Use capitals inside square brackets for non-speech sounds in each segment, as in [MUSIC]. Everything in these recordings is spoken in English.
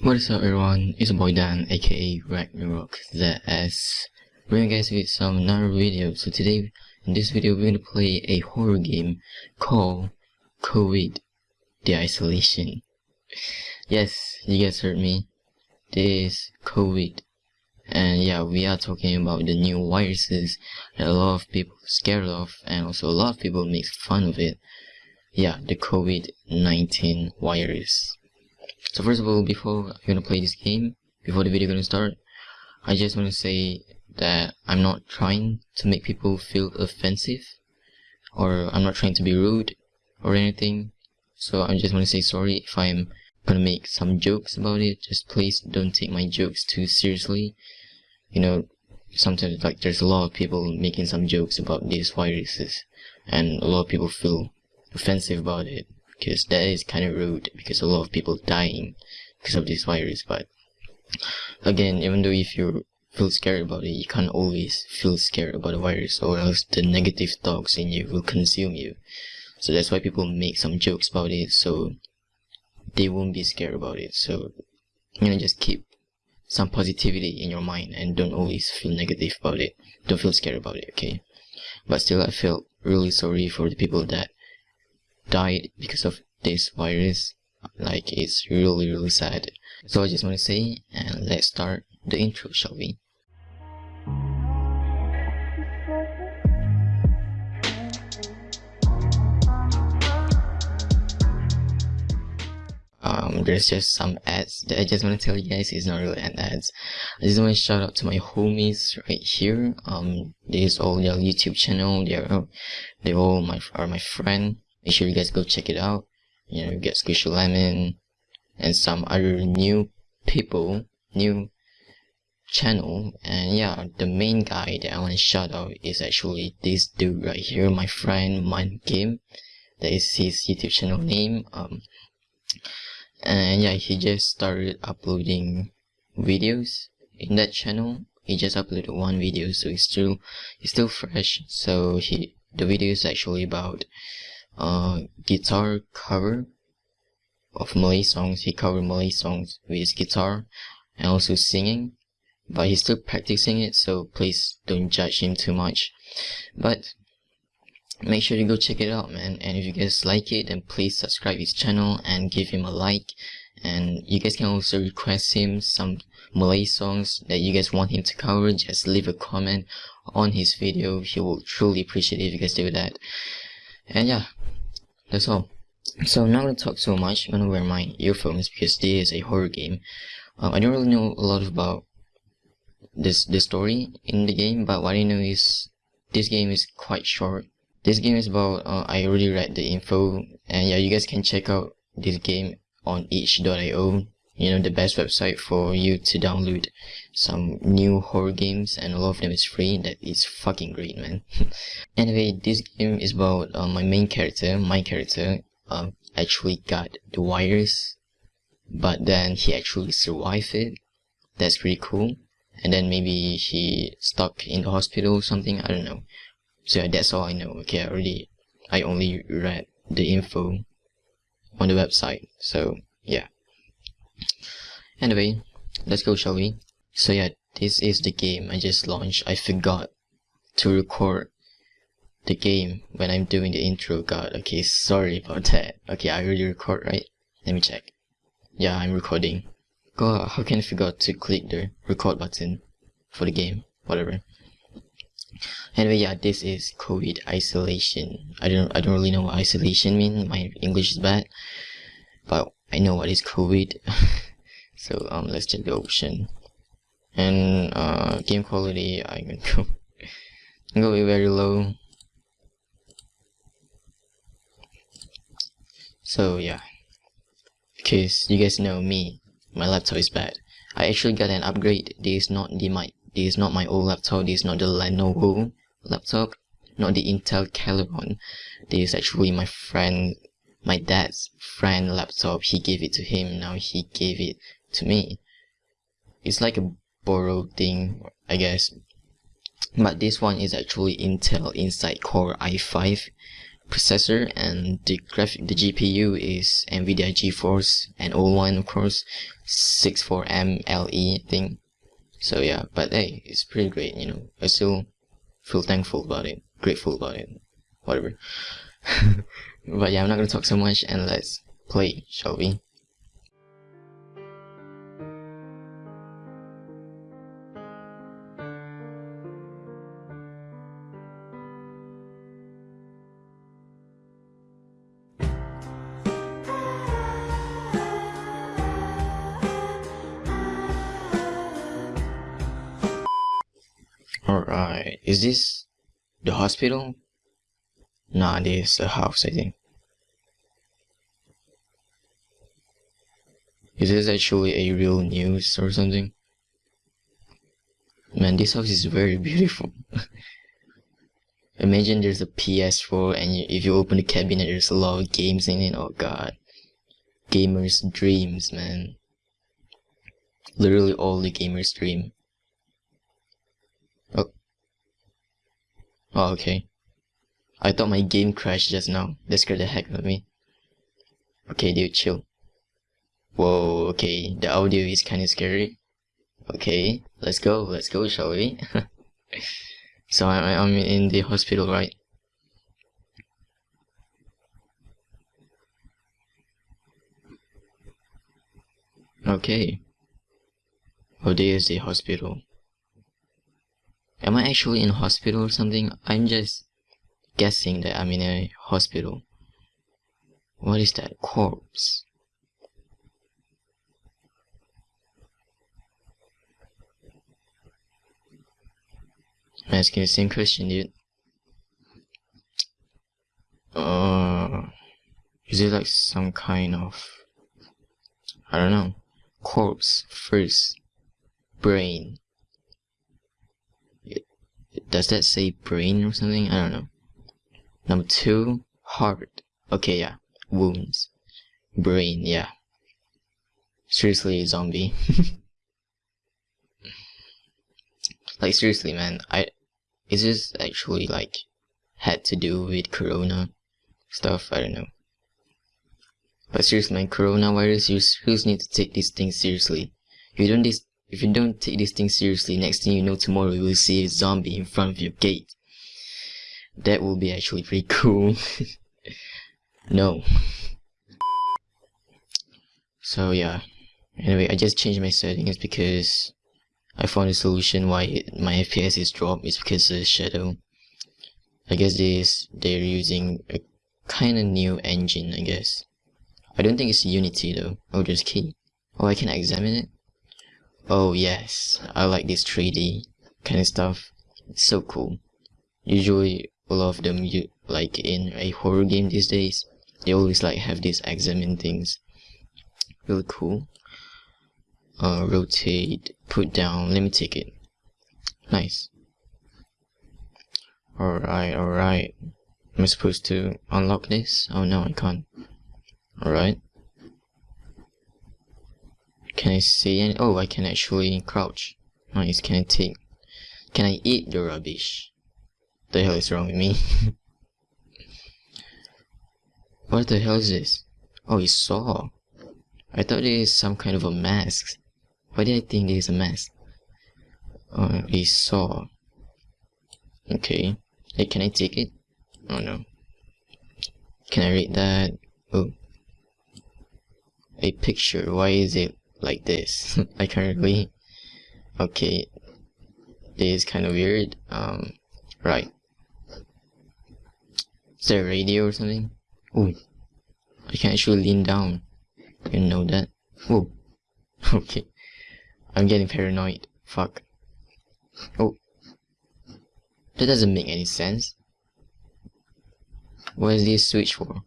What is up everyone, it's your boy Dan aka Ragnarok ZS bringing you guys with some another video. So today in this video we're going to play a horror game called COVID The Isolation. Yes, you guys heard me. This COVID and yeah we are talking about the new viruses that a lot of people are scared of and also a lot of people make fun of it. Yeah, the COVID-19 virus. So first of all, before I'm gonna play this game, before the video gonna start, I just wanna say that I'm not trying to make people feel offensive, or I'm not trying to be rude, or anything. So I just wanna say sorry if I'm gonna make some jokes about it. Just please don't take my jokes too seriously. You know, sometimes like there's a lot of people making some jokes about these viruses, and a lot of people feel offensive about it because that is kind of rude because a lot of people dying because of this virus but again even though if you feel scared about it you can't always feel scared about the virus or else the negative thoughts in you will consume you. So that's why people make some jokes about it so they won't be scared about it. So you know just keep some positivity in your mind and don't always feel negative about it. Don't feel scared about it okay? But still i felt really sorry for the people that died because of this virus. Like it's really really sad. So i just want to say and let's start the intro shall we? Um there's just some ads that i just want to tell you guys. It's not really an ads. I just want to shout out to my homies right here. Um this all their youtube channel. They're they all my are my friend make sure you guys go check it out. You know you get squishy lemon and some other new people new channel. And yeah the main guy that i want to shout out is actually this dude right here my friend mind game that is his youtube channel name. Um and yeah he just started uploading videos in that channel. He just uploaded one video so he's still he's still fresh. So he the video is actually about uh guitar cover of Malay songs. He covered Malay songs with his guitar and also singing but he's still practicing it so please don't judge him too much. But make sure to go check it out man. And if you guys like it then please subscribe his channel and give him a like. And you guys can also request him some Malay songs that you guys want him to cover. Just leave a comment on his video. He will truly appreciate if you guys do that. And yeah that's all so I'm not gonna talk so much. I'm gonna wear my earphones because this is a horror game. Um, I don't really know a lot about this the story in the game but what I know is this game is quite short. This game is about uh, I already read the info. And yeah you guys can check out this game on itch.io you know the best website for you to download some new horror games and a lot of them is free that is fucking great man. [LAUGHS] Anyway this game is about uh, my main character my character uh, actually got the virus but then he actually survived it. That's pretty cool. And then maybe he stuck in the hospital or something i don't know. So yeah, that's all i know. Okay i already i only read the info on the website. So yeah anyway let's go shall we? So yeah this is the game i just launched. I forgot to record the game when i'm doing the intro god. Okay sorry about that. Okay i already record right? Let me check. Yeah i'm recording. God how can i forget to click the record button for the game? Whatever. Anyway yeah this is covid isolation. I don't i don't really know what isolation mean. My english is bad. But i know what is covid [LAUGHS] so um let's check the option. And uh game quality i'm gonna go [LAUGHS] go very low. So yeah. Because you guys know me my laptop is bad. I actually got an upgrade. This is not the my this is not my old laptop. This is not the Lenovo laptop. Not the Intel Celeron. This is actually my friend my dad's friend laptop. He gave it to him. Now he gave it to me it's like a borrowed thing I guess. But this one is actually Intel Inside Core i5 processor and the graphic the GPU is Nvidia GeForce and old one of course 64M LE thing. So yeah but hey it's pretty great you know. I still feel thankful about it grateful about it whatever. [LAUGHS] But yeah I'm not gonna talk so much and let's play shall we this the hospital? Nah, this is a house, I think. Is this actually a real news or something? Man, this house is very [LAUGHS] beautiful. Imagine there's a PS4 and you, if you open the cabinet there's a lot of games in it, oh god. Gamers' dreams, man. Literally all the gamers' dream. Oh, okay. I thought my game crashed just now. That scared the heck out of me. Okay, dude, chill. Whoa, okay, the audio is kinda scary. Okay, let's go, let's go, shall we? [LAUGHS] so I, I'm in the hospital, right? Okay. Oh, there's the hospital. Am I actually in hospital or something? I'm just guessing that I'm in a hospital. What is that? Corpse. I'm asking the same question, dude. Uh, is it like some kind of, I don't know, corpse first, brain. Does that say brain or something? I don't know. Number two, heart. Okay, yeah, wounds. Brain, yeah. Seriously, zombie. [LAUGHS] like seriously, man, I is this actually like had to do with corona stuff? I don't know. But seriously, man, coronavirus, you seriously need to take these things seriously. You don't this, if you don't take this thing seriously, next thing you know, tomorrow you will see a zombie in front of your gate. That will be actually pretty cool. [LAUGHS] no. So yeah. Anyway, I just changed my settings because I found a solution why it, my FPS is dropped is because of the shadow. I guess this they're using a kind of new engine, I guess. I don't think it's Unity though. Oh, just key. Oh, I can examine it? Oh yes, I like this 3D kind of stuff. It's so cool. Usually, a lot of them, you, like in a horror game these days, they always like have these examine things. Really cool uh, rotate, put down, let me take it. Nice. Alright, alright. Am I supposed to unlock this? Oh no, I can't. Alright. Can I see any? Oh, I can actually crouch. Nice, can I take... Can I eat the rubbish? The hell is wrong with me? [LAUGHS] what the hell is this? Oh, it's saw. I thought it is some kind of a mask. Why did I think this is a mess? Uh, a saw. Okay. Hey, can I take it? Oh no. Can I read that? Oh. A picture. Why is it like this? I can't really. Okay. This is kind of weird. Um, right. Is there a radio or something? Oh. I can actually lean down. You know that? Oh. [LAUGHS] Okay. I'm getting paranoid. Fuck. Oh. That doesn't make any sense. What is this switch for?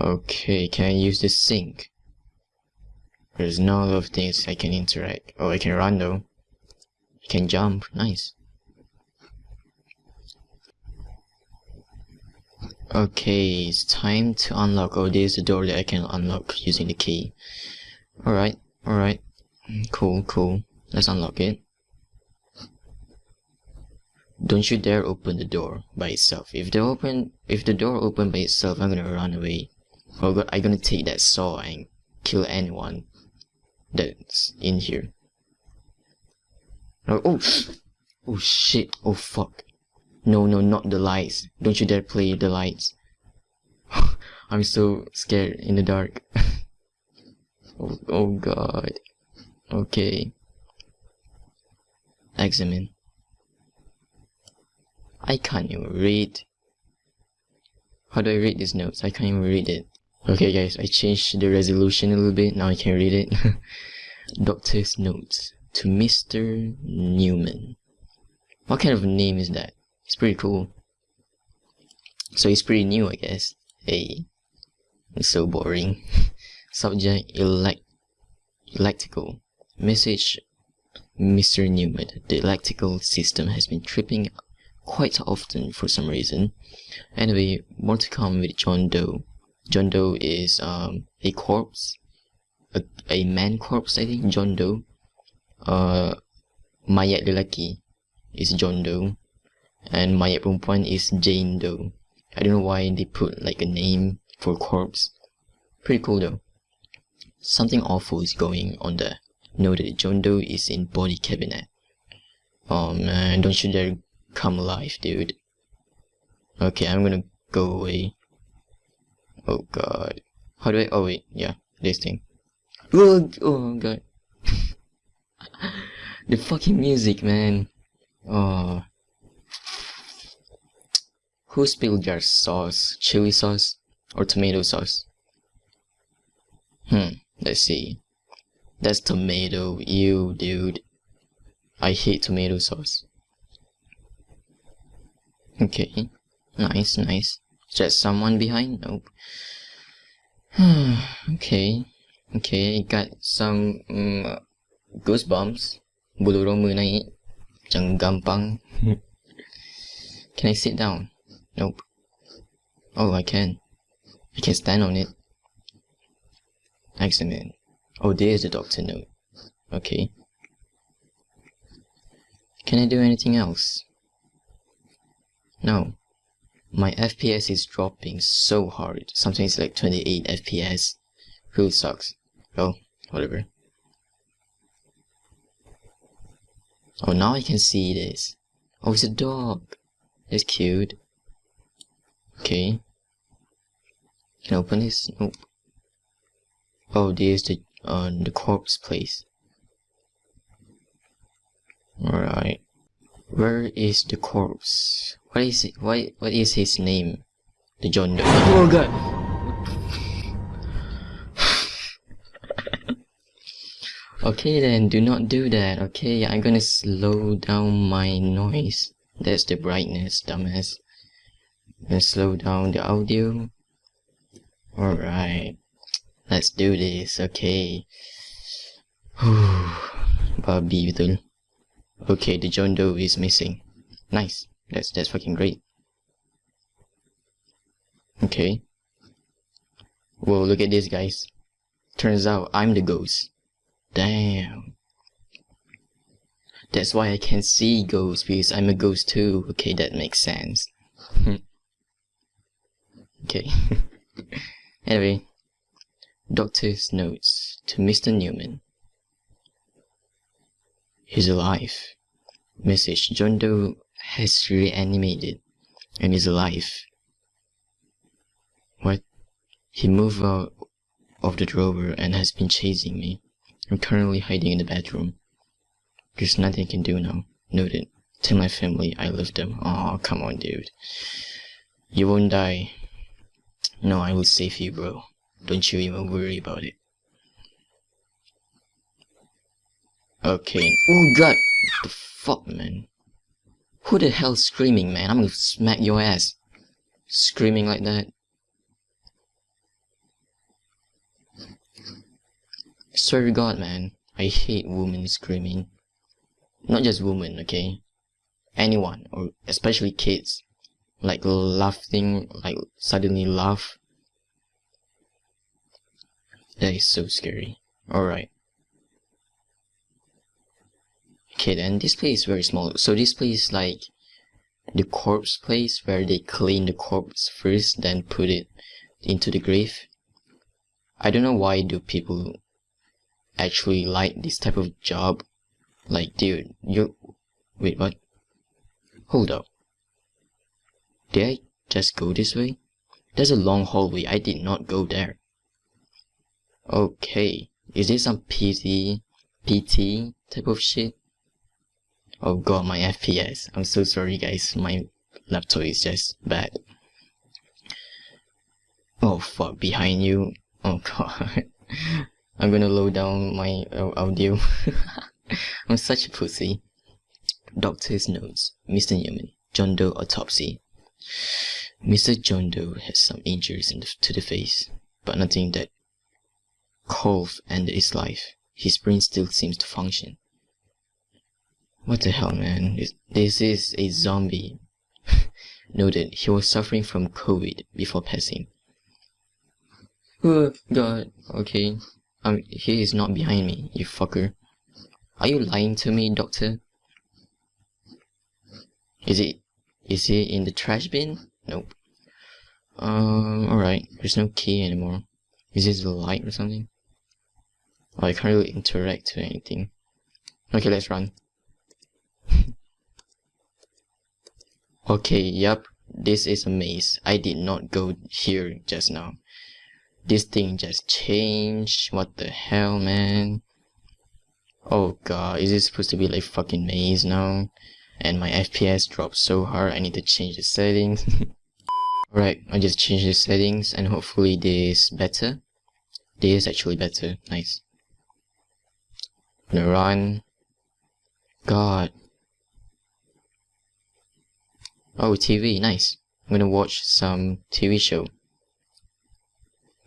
Okay, can I use the sink? There's no lot of things I can interact. Oh, I can run though. I can jump. Nice. Okay, it's time to unlock. Oh, there's a door that I can unlock using the key. Alright, alright. Cool, cool. Let's unlock it. Don't you dare open the door by itself. If the open, if the door open by itself, I'm gonna run away. Or I'm gonna take that saw and kill anyone that's in here. Oh, oh, oh shit! Oh fuck! No, no, not the lights. Don't you dare play the lights. [LAUGHS] I'm so scared in the dark. [LAUGHS] oh, oh god. Okay. Examine. I can't even read. How do I read these notes? I can't even read it. Okay guys, I changed the resolution a little bit, now I can read it. [LAUGHS] Doctor's notes to Mr. Newman. What kind of name is that? It's pretty cool. So he's pretty new, I guess. Hey, it's so boring. [LAUGHS] Subject elect electrical. Message Mr. Newman. The electrical system has been tripping quite often for some reason. Anyway, more to come with John Doe. John Doe is um, a corpse, a, a man corpse I think, John Doe. Uh, mayat lelaki is John Doe, and mayat perempuan is Jane Doe. I don't know why they put like a name for corpse. Pretty cool though. Something awful is going on there. Know that John Doe is in body cabinet. Oh man, don't you dare come alive, dude. Okay, I'm gonna go away. Oh god. How do I, oh wait, yeah, this thing. Oh, oh god. [LAUGHS] the fucking music, man. Oh. Who spilled your sauce? Chili sauce? Or tomato sauce? Hmm, let's see. That's tomato, you dude. I hate tomato sauce. Okay. Nice, nice. Is there someone behind? Nope. [SIGHS] okay. Okay, got some um, goosebumps. Bulu roma naik. Jangan gampang. [LAUGHS] can I sit down? Nope. Oh, I can. I can stand on it. Excellent. Oh, there's the doctor note. Okay. Can I do anything else? No. My FPS is dropping so hard. Sometimes like 28 FPS. Really sucks. Oh, whatever. Oh, now I can see this. Oh, it's a dog. It's cute. Okay. Can I open this? Nope. Oh, there's the uh, the corpse place. Alright. Where is the corpse? What is it? What, what is his name? The John Doe. Oh god! okay then, do not do that. Okay, I'm gonna slow down my noise. That's the brightness, dumbass. And slow down the audio. Alright. Let's do this, okay. [SIGHS] Babi betul. Okay, the John Doe is missing. Nice. That's that's fucking great. Okay. Whoa, look at this, guys. Turns out I'm the ghost. Damn. That's why I can see ghosts, because I'm a ghost too. Okay, that makes sense. [LAUGHS] okay. [LAUGHS] anyway. Doctor's notes to Mr. Newman. He's alive. Message John Doe has reanimated and is alive. What? He moved out of the drawer and has been chasing me. I'm currently hiding in the bedroom. There's nothing I can do now. Noted. Tell my family I love them. Oh, come on, dude. You won't die. No, I will save you, bro. Don't you even worry about it. Okay. Oh god! What the fuck, man? Who the hell's screaming, man? I'm gonna smack your ass. Screaming like that. Swear to God, man. I hate women screaming. Not just women, okay? Anyone, or especially kids. Like laughing, like suddenly laugh. That is so scary. Alright. Okay then, this place is very small. So this place is like the corpse place where they clean the corpse first then put it into the grave. I don't know why do people actually like this type of job. Like dude you wait what? Hold up. Did i just go this way? There's a long hallway. I did not go there. Okay. Is this some pt pt type of shit Oh god, my FPS. I'm so sorry guys, my laptop is just bad. Oh fuck, behind you. Oh god. [LAUGHS] I'm gonna load down my uh, audio. [LAUGHS] I'm such a pussy. Doctor's notes. Mr. Newman. John Doe autopsy. Mr. John Doe has some injuries the, to the face, but nothing that could ended his life. His brain still seems to function. What the hell, man? This, is a zombie. [LAUGHS] Noted, he was suffering from COVID before passing. Oh, God. Okay. Um, he is not behind me, you fucker. Are you lying to me, doctor? Is it... Is he in the trash bin? Nope. Um, alright. There's no key anymore. Is this the light or something? Oh, I can't really interact with anything. Okay, let's run. Okay, yep, this is a maze. I did not go here just now. This thing just changed. What the hell, man? Oh god, is this supposed to be like fucking maze now? And my FPS dropped so hard, I need to change the settings. [LAUGHS] Alright, I just changed the settings and hopefully this better. This is actually better. Nice. gonna run. God, Oh, TV, nice. I'm gonna watch some TV show. I'm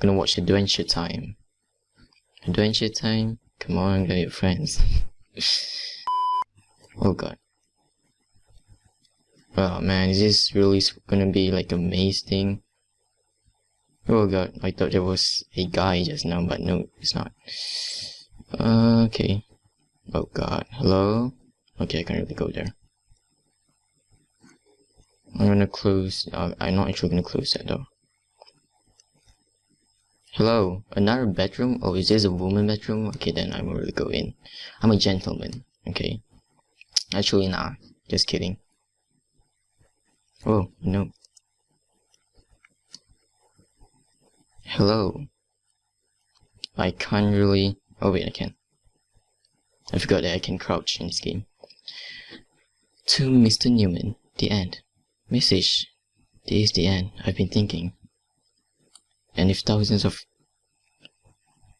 gonna watch Adventure Time. Adventure Time? Come on, your friends. [LAUGHS] oh god. Oh man, is this really gonna be like a maze thing? Oh god, I thought there was a guy just now, but no, it's not. Uh, okay. Oh god, hello? Okay, I can't really go there. I'm gonna close, uh, I'm not actually gonna close that though. Hello, another bedroom? Oh, is this a woman bedroom? Okay, then I will really go in. I'm a gentleman, okay? Actually, nah, just kidding. Oh, no. Hello. I can't really... Oh wait, I can. I forgot that I can crouch in this game. To Mr. Newman, the end. Message. This is the end, I've been thinking. And if thousands of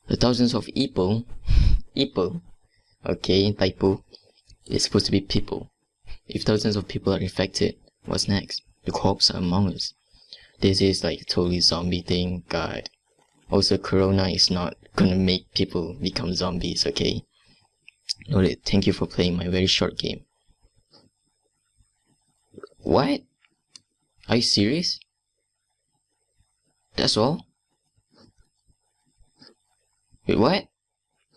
the thousands of people [LAUGHS] people okay, typo it's supposed to be people. If thousands of people are infected, what's next? The corpse are among us. This is like a totally zombie thing, god. Also corona is not gonna make people become zombies, okay? Noted, thank you for playing my very short game. What? Are you serious? That's all? Wait, what?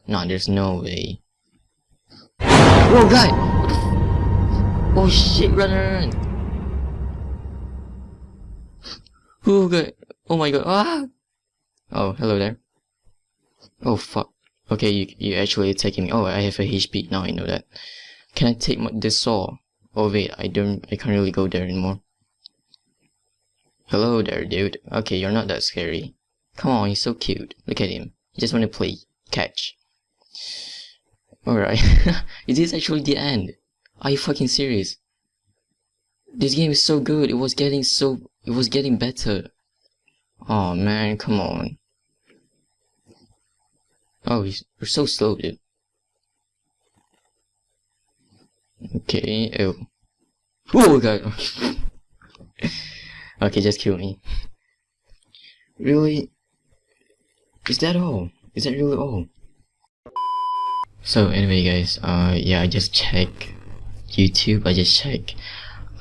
No, there's no way. Oh god! Oh shit, run, run, run! Oh god! Oh my god! Ah! Oh, hello there. Oh fuck. Okay, you you actually attacking me. Oh, I have a HP now. I know that. Can I take my, this saw? Oh wait, I don't. I can't really go there anymore. Hello there, dude. Okay, you're not that scary. Come on, he's so cute. Look at him. He just wanna play catch. Alright. [LAUGHS] Is this actually the end? Are you fucking serious? This game is so good. It was getting so... It was getting better. Oh man, come on. Oh, you're so slow, dude. Okay, oh. Oh god. Okay, just kill me. Really? Is that all? Is that really all? So anyway guys, uh, yeah, I just check YouTube, I just check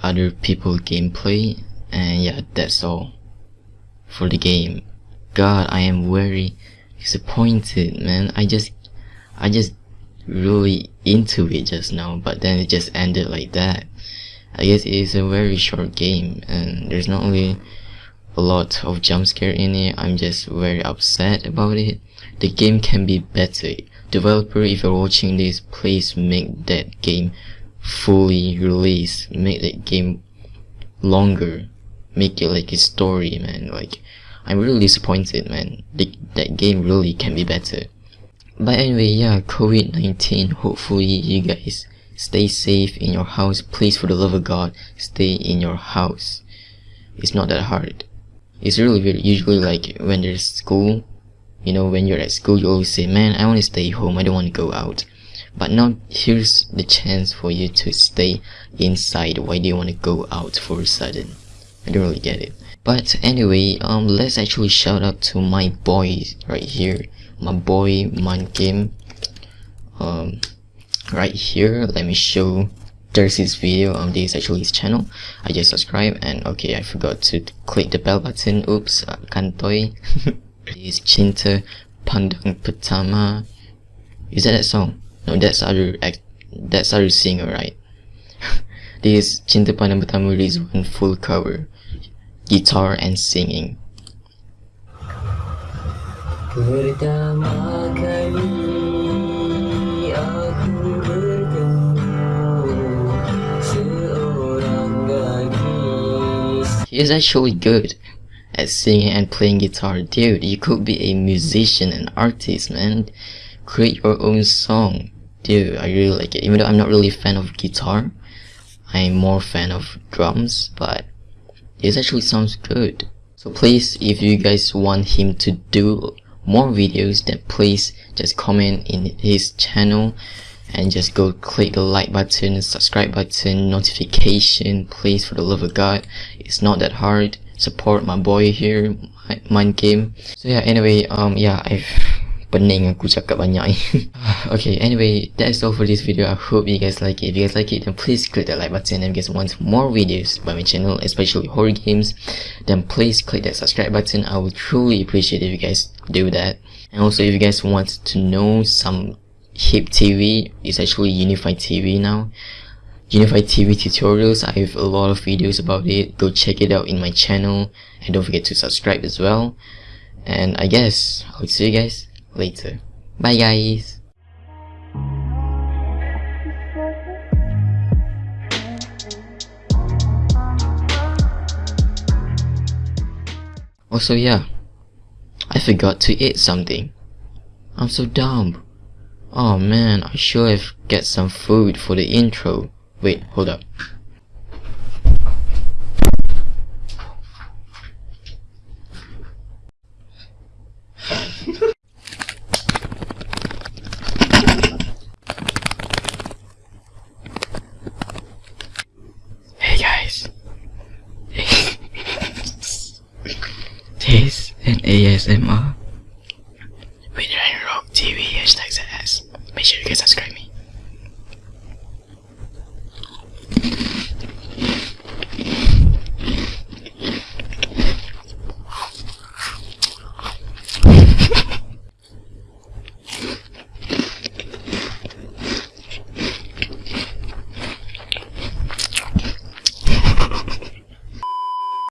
other people gameplay, and yeah, that's all for the game. God, I am very disappointed, man. I just, I just really into it just now, but then it just ended like that. I guess it is a very short game and there's not only a lot of jump scare in it. I'm just very upset about it. The game can be better. Developer if you're watching this please make that game fully release make that game longer. Make it like a story man. Like I'm really disappointed man. The, that game really can be better. But anyway yeah COVID-19 hopefully you guys stay safe in your house. Please for the love of God stay in your house. It's not that hard. It's really weird. usually like when there's school you know when you're at school you always say man I want to stay home. I don't want to go out. But now here's the chance for you to stay inside. Why do you want to go out for a sudden? I don't really get it. But anyway um let's actually shout out to my boys right here. My boy man game um right here. Let me show there's his video um this is actually his channel. I just subscribe and okay i forgot to click the bell button. Oops uh, kantoy [LAUGHS] this cinta pandang pertama. Is that that song? No that's other that's other singer right? [LAUGHS] This cinta pandang pertama is one full cover guitar and singing. Pertama kali gadis He is actually good at singing and playing guitar. Dude, you could be a musician and artist, man. Create your own song. Dude, I really like it. Even though I'm not really a fan of guitar, I'm more fan of drums, but it actually sounds good. So please, if you guys want him to do more videos then please just comment in his channel and just go click the like button subscribe button. Notification please for the love of god. It's not that hard. Support my boy here mind game. So yeah anyway um yeah i've [SIGHS] pening aku cakap banyak [LAUGHS] okay anyway that's all for this video. I hope you guys like it. If you guys like it then please click that like button and if you guys want more videos by my channel especially horror games. Then please click that subscribe button. I would truly appreciate if you guys do that. And also if you guys want to know some hip tv it's actually unified tv now Unified TV tutorials, I have a lot of videos about it, go check it out in my channel and don't forget to subscribe as well. And I guess, I'll see you guys later. Bye guys! Also yeah, I forgot to eat something. I'm so dumb. Oh man, I should have get some food for the intro. Wait, hold up. hey guys. [LAUGHS] this an ASMR.